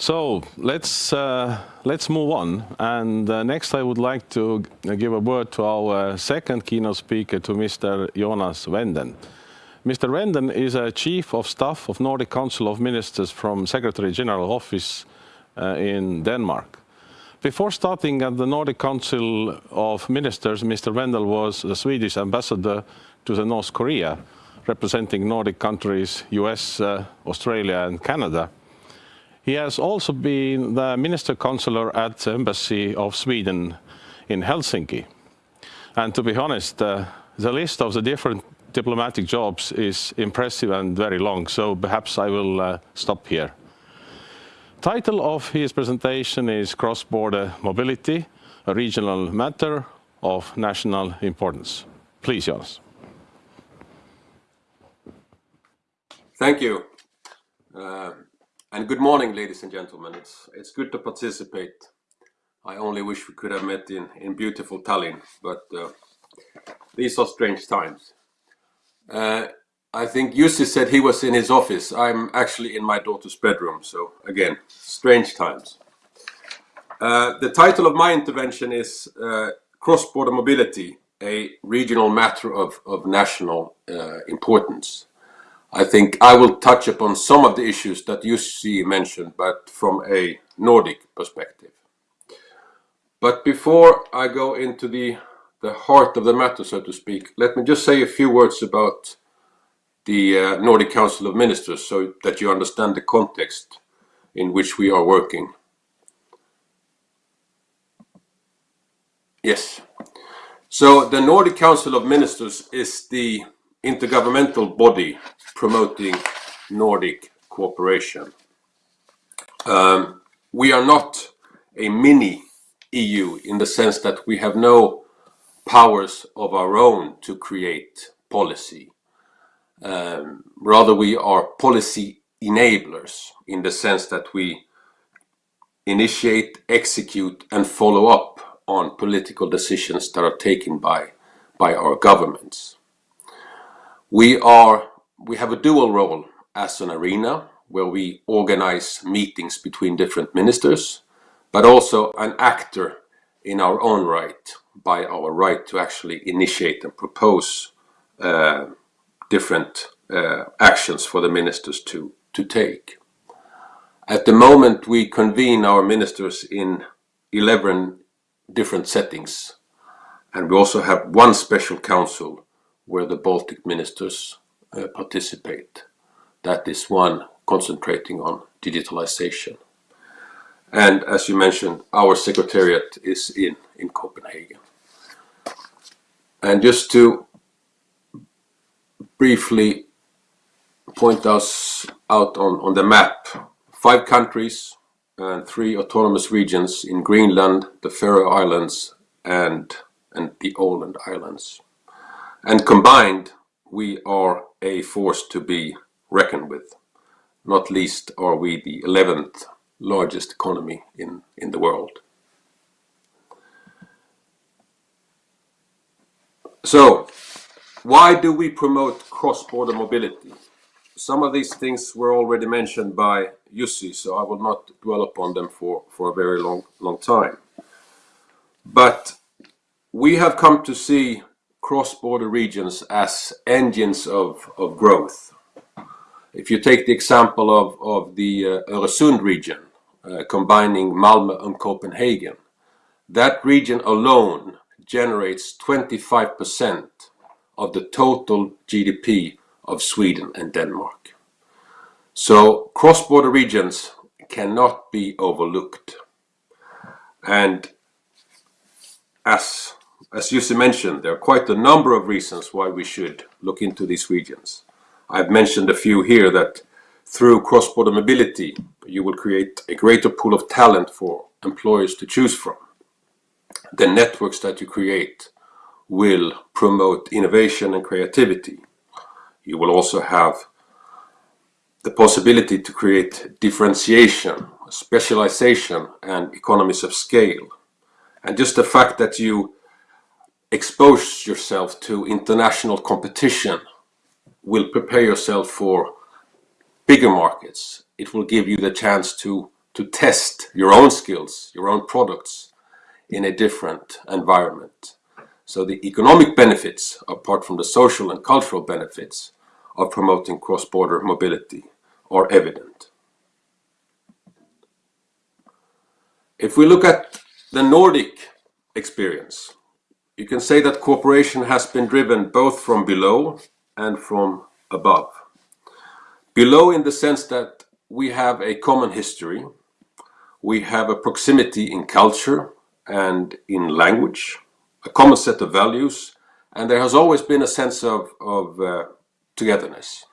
So let's uh, let's move on. And uh, next, I would like to give a word to our second keynote speaker, to Mr. Jonas Wendel. Mr. Wendel is a chief of staff of Nordic Council of Ministers from Secretary General Office uh, in Denmark. Before starting at the Nordic Council of Ministers, Mr. Wendel was the Swedish ambassador to the North Korea, representing Nordic countries, US, uh, Australia and Canada. He has also been the Minister Counselor at the Embassy of Sweden in Helsinki. And to be honest, uh, the list of the different diplomatic jobs is impressive and very long, so perhaps I will uh, stop here. Title of his presentation is Cross-Border Mobility, a regional matter of national importance. Please, Jonas. Thank you. Uh, and good morning, ladies and gentlemen. It's, it's good to participate. I only wish we could have met in, in beautiful Tallinn, but uh, these are strange times. Uh, I think Jussi said he was in his office. I'm actually in my daughter's bedroom, so again, strange times. Uh, the title of my intervention is uh, Cross-Border Mobility, a regional matter of, of national uh, importance. I think I will touch upon some of the issues that Jussi mentioned, but from a Nordic perspective. But before I go into the, the heart of the matter, so to speak, let me just say a few words about the uh, Nordic Council of Ministers so that you understand the context in which we are working. Yes. So the Nordic Council of Ministers is the intergovernmental body promoting Nordic cooperation. Um, we are not a mini EU in the sense that we have no powers of our own to create policy. Um, rather, we are policy enablers in the sense that we initiate, execute and follow up on political decisions that are taken by, by our governments. We are we have a dual role as an arena where we organize meetings between different ministers, but also an actor in our own right by our right to actually initiate and propose uh, different uh, actions for the ministers to, to take. At the moment we convene our ministers in 11 different settings and we also have one special council where the Baltic ministers uh, participate. That is one concentrating on digitalization. And as you mentioned, our secretariat is in, in Copenhagen. And just to briefly point us out on, on the map, five countries and three autonomous regions in Greenland, the Faroe Islands and, and the Åland Islands. And combined, we are a force to be reckoned with. Not least are we the 11th largest economy in, in the world. So, why do we promote cross-border mobility? Some of these things were already mentioned by Jussi, so I will not dwell upon them for, for a very long, long time. But we have come to see cross-border regions as engines of, of growth. If you take the example of, of the uh, Öresund region, uh, combining Malmö and Copenhagen, that region alone generates 25% of the total GDP of Sweden and Denmark. So cross-border regions cannot be overlooked. And as as Jussi mentioned, there are quite a number of reasons why we should look into these regions. I've mentioned a few here that through cross-border mobility, you will create a greater pool of talent for employers to choose from. The networks that you create will promote innovation and creativity. You will also have the possibility to create differentiation, specialization and economies of scale. And just the fact that you expose yourself to international competition will prepare yourself for bigger markets. It will give you the chance to, to test your own skills, your own products in a different environment. So the economic benefits, apart from the social and cultural benefits of promoting cross-border mobility, are evident. If we look at the Nordic experience, you can say that cooperation has been driven both from below and from above. Below in the sense that we have a common history, we have a proximity in culture and in language, a common set of values, and there has always been a sense of, of uh, togetherness.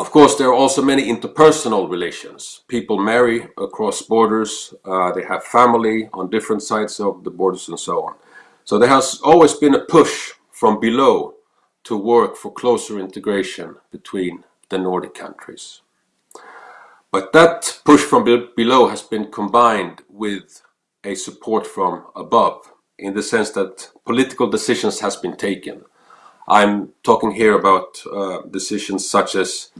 Of course, there are also many interpersonal relations. People marry across borders, uh, they have family on different sides of the borders and so on. So there has always been a push from below to work for closer integration between the Nordic countries. But that push from below has been combined with a support from above in the sense that political decisions has been taken. I'm talking here about uh, decisions such as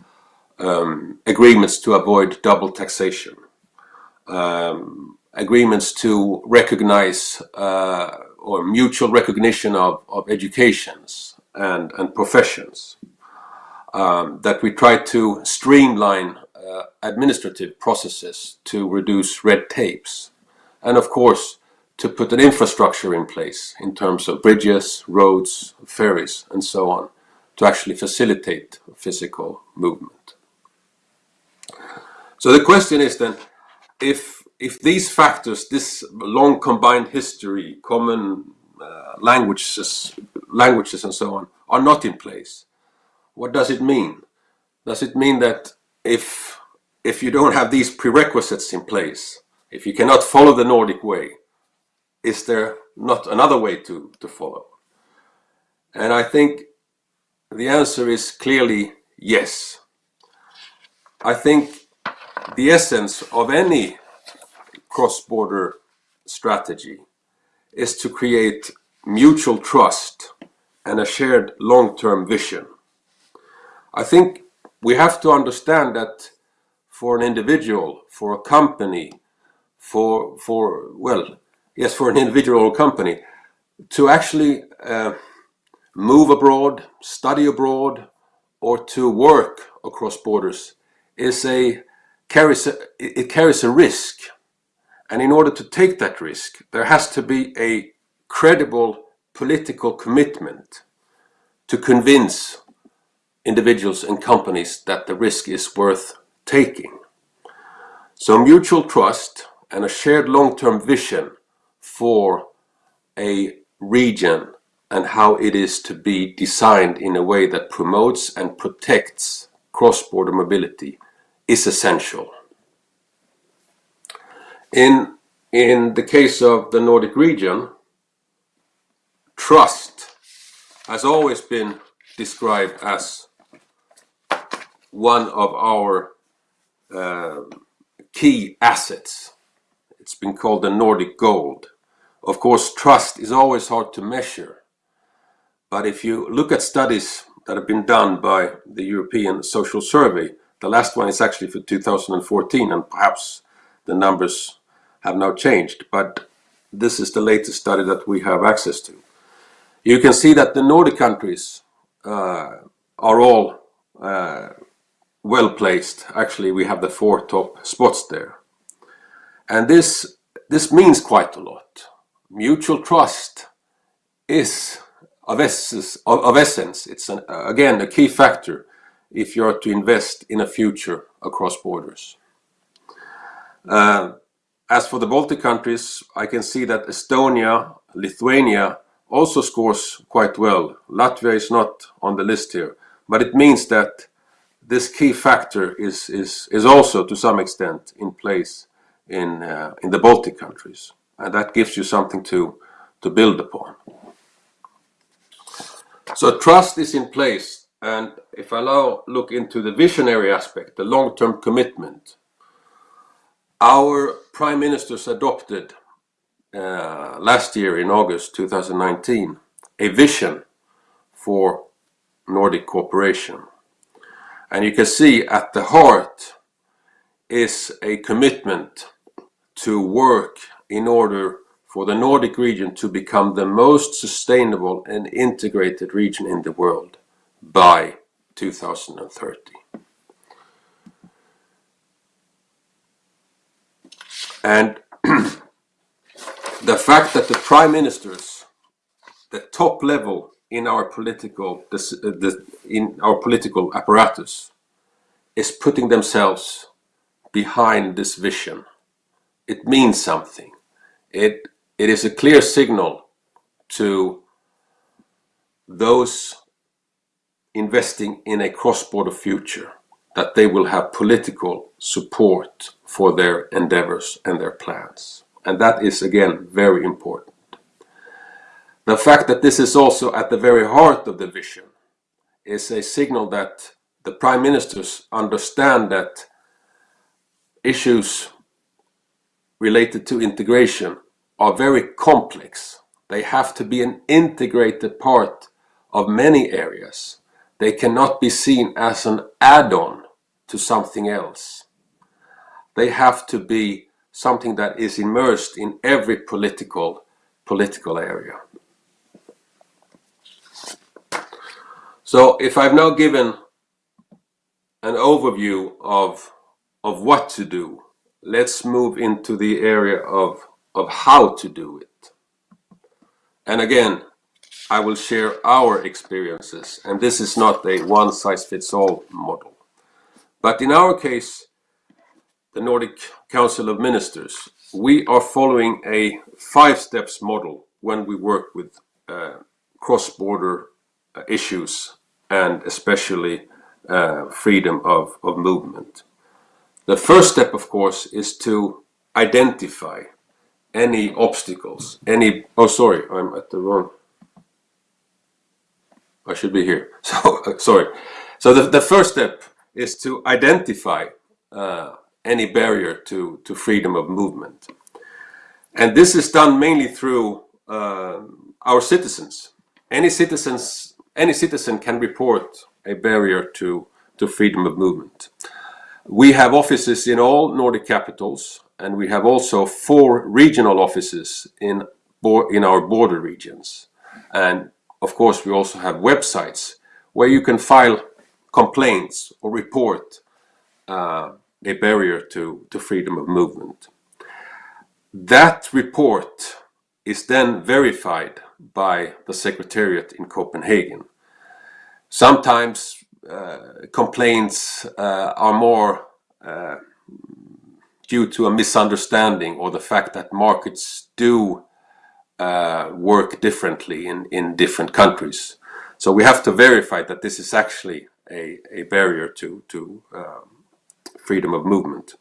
um, agreements to avoid double taxation, um, agreements to recognize uh, or mutual recognition of, of educations and, and professions, um, that we try to streamline uh, administrative processes to reduce red tapes, and of course to put an infrastructure in place in terms of bridges, roads, ferries and so on to actually facilitate physical movement. So the question is then, if, if these factors, this long combined history, common uh, languages, languages and so on, are not in place, what does it mean? Does it mean that if, if you don't have these prerequisites in place, if you cannot follow the Nordic way, is there not another way to, to follow? And I think the answer is clearly yes. I think the essence of any cross-border strategy is to create mutual trust and a shared long-term vision. I think we have to understand that for an individual, for a company, for, for well, yes, for an individual or company, to actually uh, move abroad, study abroad, or to work across borders is a carries a, it carries a risk. And in order to take that risk, there has to be a credible political commitment to convince individuals and companies that the risk is worth taking. So mutual trust and a shared long-term vision for a region and how it is to be designed in a way that promotes and protects cross-border mobility is essential. In, in the case of the Nordic region, trust has always been described as one of our uh, key assets. It's been called the Nordic gold. Of course, trust is always hard to measure. But if you look at studies that have been done by the European Social Survey, the last one is actually for 2014 and perhaps the numbers have now changed, but this is the latest study that we have access to. You can see that the Nordic countries uh, are all uh, well placed. Actually, we have the four top spots there. And this, this means quite a lot. Mutual trust is of essence. Of, essence. It's an, again a key factor if you are to invest in a future across borders. Uh, as for the Baltic countries, I can see that Estonia, Lithuania also scores quite well. Latvia is not on the list here, but it means that this key factor is, is, is also to some extent in place in, uh, in the Baltic countries. And that gives you something to, to build upon. So trust is in place and if I now look into the visionary aspect, the long-term commitment, our prime ministers adopted uh, last year in August 2019 a vision for Nordic cooperation. And you can see at the heart is a commitment to work in order for the Nordic region to become the most sustainable and integrated region in the world by 2030. And the fact that the prime ministers, the top level in our political in our political apparatus, is putting themselves behind this vision. It means something. It it is a clear signal to those investing in a cross-border future that they will have political support for their endeavors and their plans. And that is again very important. The fact that this is also at the very heart of the vision is a signal that the prime ministers understand that issues related to integration are very complex. They have to be an integrated part of many areas. They cannot be seen as an add-on to something else. They have to be something that is immersed in every political political area. So if I've now given an overview of of what to do, let's move into the area of of how to do it. And again, I will share our experiences, and this is not a one-size-fits-all model. But in our case, the Nordic Council of Ministers, we are following a five steps model when we work with uh, cross-border uh, issues and especially uh, freedom of, of movement. The first step, of course, is to identify any obstacles, any, oh sorry, I'm at the wrong, I should be here, so sorry. So the, the first step is to identify uh, any barrier to, to freedom of movement. And this is done mainly through uh, our citizens. Any citizens, any citizen can report a barrier to, to freedom of movement. We have offices in all Nordic capitals and we have also four regional offices in, in our border regions. And of course we also have websites where you can file complaints or report uh, a barrier to, to freedom of movement. That report is then verified by the Secretariat in Copenhagen. Sometimes uh, complaints uh, are more uh, due to a misunderstanding or the fact that markets do uh, work differently in, in different countries. So we have to verify that this is actually a, a barrier to, to um, freedom of movement.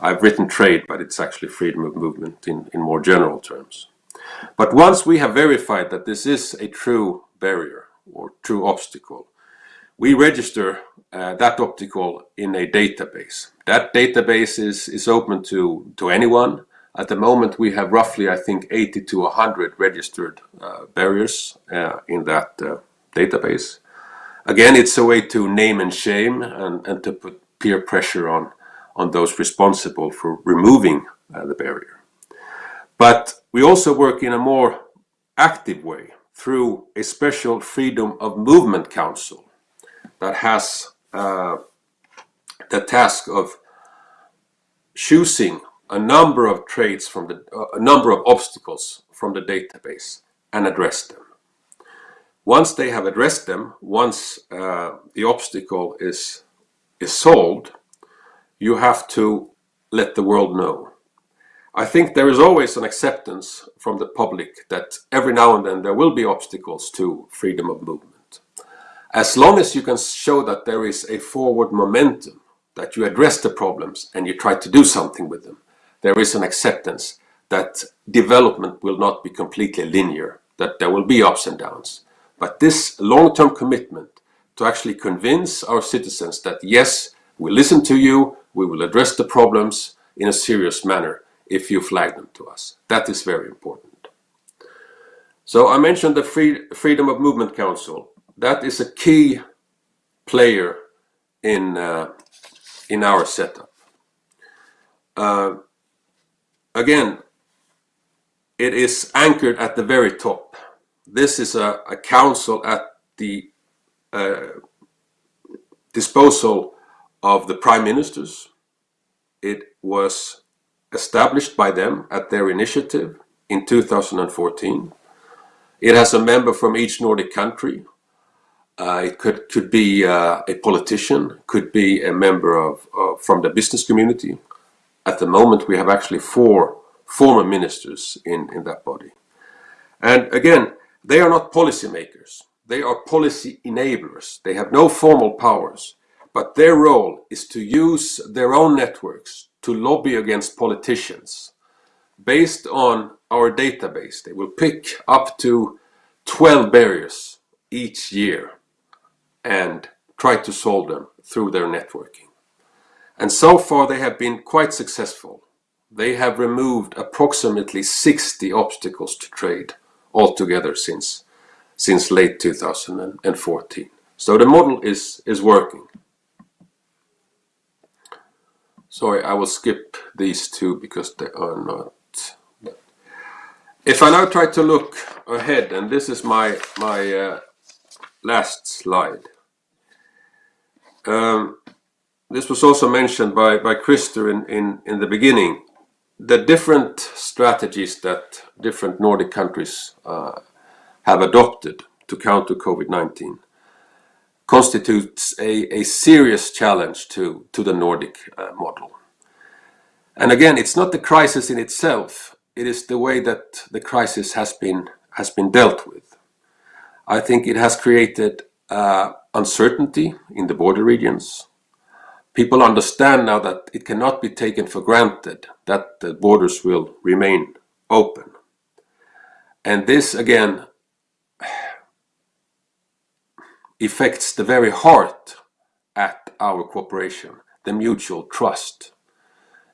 I've written trade, but it's actually freedom of movement in, in more general terms. But once we have verified that this is a true barrier or true obstacle, we register uh, that obstacle in a database. That database is, is open to, to anyone. At the moment we have roughly, I think, 80 to 100 registered uh, barriers uh, in that uh, database. Again, it's a way to name and shame and, and to put peer pressure on, on those responsible for removing uh, the barrier. But we also work in a more active way through a special Freedom of Movement Council that has uh, the task of choosing a number of traits from the uh, a number of obstacles from the database and address them. Once they have addressed them, once uh, the obstacle is, is solved, you have to let the world know. I think there is always an acceptance from the public that every now and then there will be obstacles to freedom of movement. As long as you can show that there is a forward momentum, that you address the problems and you try to do something with them, there is an acceptance that development will not be completely linear, that there will be ups and downs. But this long-term commitment to actually convince our citizens that yes, we listen to you, we will address the problems in a serious manner if you flag them to us. That is very important. So I mentioned the Free, Freedom of Movement Council. That is a key player in, uh, in our setup. again, it is anchored at the very top. This is a council at the uh, disposal of the prime ministers. It was established by them at their initiative in 2014. It has a member from each Nordic country. Uh, it could could be uh, a politician, could be a member of from the business community. At the moment, we have actually four former ministers in that body. And again, they are not policymakers. They are policy enablers. They have no formal powers, but their role is to use their own networks to lobby against politicians. Based on our database, they will pick up to 12 barriers each year and try to solve them through their networking. And so far, they have been quite successful. They have removed approximately 60 obstacles to trade altogether since since late 2014. So The model is is working. Sorry, I will skip these two because they are not. If I now try to look ahead, and this is my my uh, last slide. Um, this was also mentioned by by Christer in the beginning. The different strategies that different Nordic countries uh, have adopted to counter COVID-19 constitutes a a serious challenge to to the Nordic uh, model. And again, it's not the crisis in itself, it is the way that the crisis has been dealt with. I think it has created uh, uncertainty in the border regions. People understand now that it cannot be taken for granted that the borders will remain open. And this, again, affects the very heart at our cooperation, the mutual trust.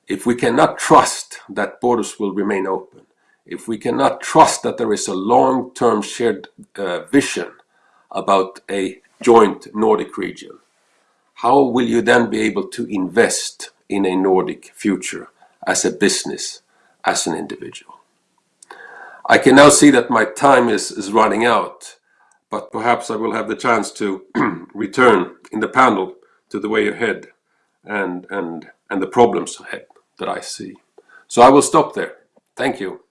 If we cannot trust that borders will remain open, if we cannot trust that there is a long-term shared uh, vision about a joint Nordic region, how will you then be able to invest in a Nordic future as a business, as an individual? I can now see that my time is is running out, but perhaps I will have the chance to return in the panel to the way ahead and, and, and the problems ahead that I see. So I will stop there. Thank you.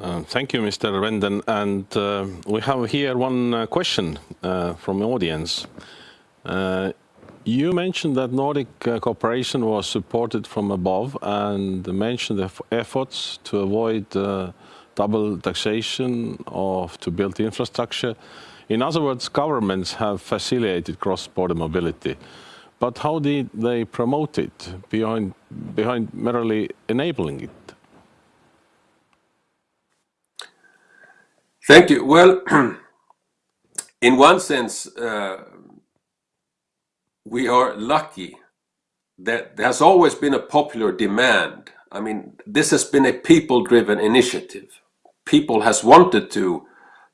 Uh, thank you, Mr. Renden. And uh, we have here one uh, question from the audience. You mentioned that Nordic cooperation was supported from above and mentioned the efforts to avoid double taxation or to build infrastructure. In other words, governments have facilitated cross-border mobility. But how did they promote it behind merely enabling it? Thank you. Well, in one sense, uh, we are lucky that there has always been a popular demand. I mean, this has been a people-driven initiative. People has wanted to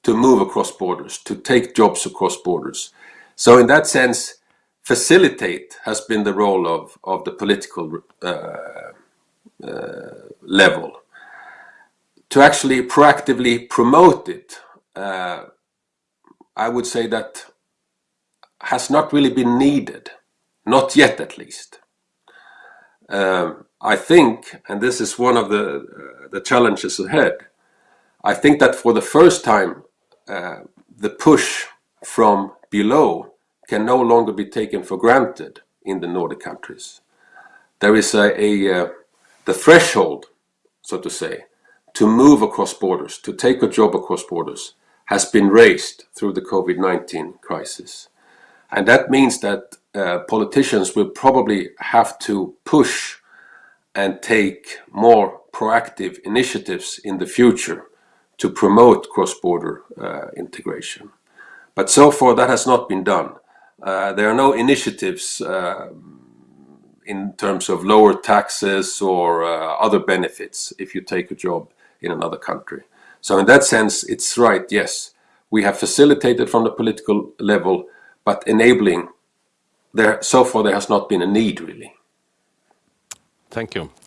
to move across borders, to take jobs across borders. So in that sense, facilitate has been the role of of the political uh, uh, level. To actually proactively promote it, uh, I would say that has not really been needed, not yet at least. Um, I think, and this is one of the uh, the challenges ahead, I think that for the first time, uh, the push from below can no longer be taken for granted in the Nordic countries. There is a, a the threshold, so to say, to move across borders, to take a job across borders, has been raised through the COVID-19 crisis. And that means that uh, politicians will probably have to push and take more proactive initiatives in the future to promote cross-border uh, integration. But so far, that has not been done. Uh, there are no initiatives um, in terms of lower taxes or other benefits if you take a job in another country. So in that sense, it's right, yes. We have facilitated from the political level, but enabling, there, so far there has not been a need, really. Thank you.